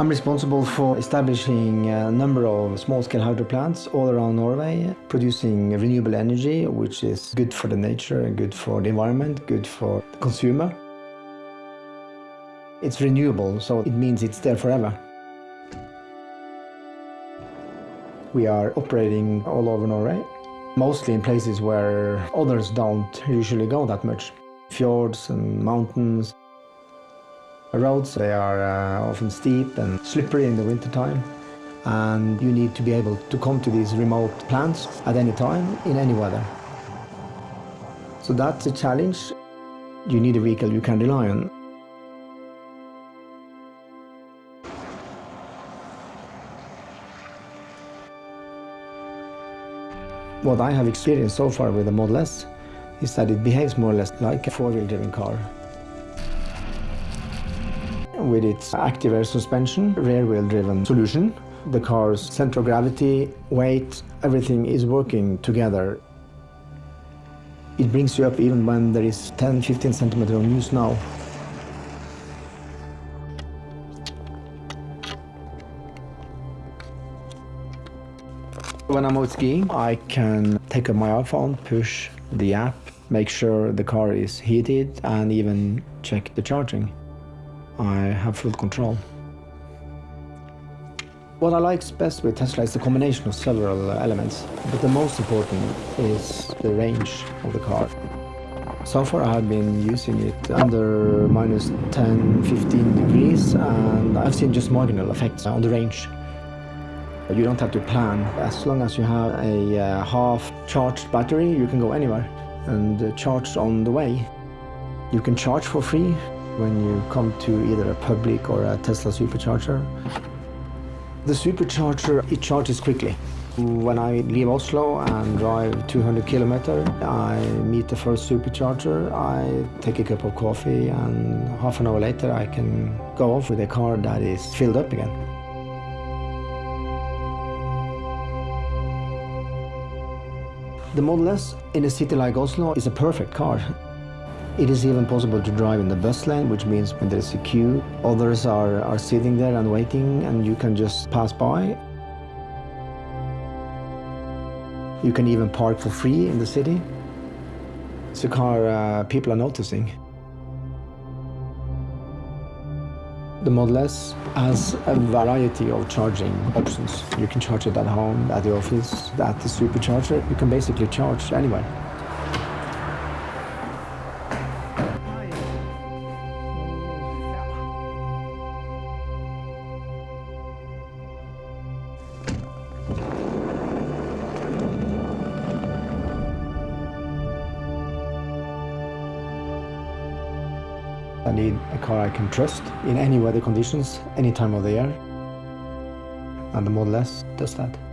I'm responsible for establishing a number of small-scale hydro plants all around Norway, producing renewable energy, which is good for the nature, good for the environment, good for the consumer. It's renewable, so it means it's there forever. We are operating all over Norway, mostly in places where others don't usually go that much. Fjords and mountains. Roads, they are uh, often steep and slippery in the wintertime. And you need to be able to come to these remote plants at any time, in any weather. So that's a challenge. You need a vehicle you can rely on. What I have experienced so far with the Model S is that it behaves more or less like a four-wheel driven car. With its active air suspension, rear-wheel driven solution, the car's center of gravity, weight, everything is working together. It brings you up even when there is 10-15 centimeters of new snow. When I'm out skiing, I can take up my iPhone, push the app, make sure the car is heated, and even check the charging. I have full control. What I like best with Tesla is the combination of several elements, but the most important is the range of the car. So far I have been using it under minus 10, 15 degrees, and I've seen just marginal effects on the range. You don't have to plan. As long as you have a uh, half-charged battery, you can go anywhere and charge on the way. You can charge for free when you come to either a public or a Tesla supercharger. The supercharger, it charges quickly. When I leave Oslo and drive 200 kilometers, I meet the first supercharger, I take a cup of coffee and half an hour later I can go off with a car that is filled up again. The Model S in a city like Oslo is a perfect car. It is even possible to drive in the bus lane, which means when there is a queue, others are, are sitting there and waiting and you can just pass by. You can even park for free in the city. It's a car uh, people are noticing. The Model S has a variety of charging options. You can charge it at home, at the office, at the supercharger. You can basically charge anywhere. I need a car I can trust in any weather conditions, any time of the year. And the Model S does that.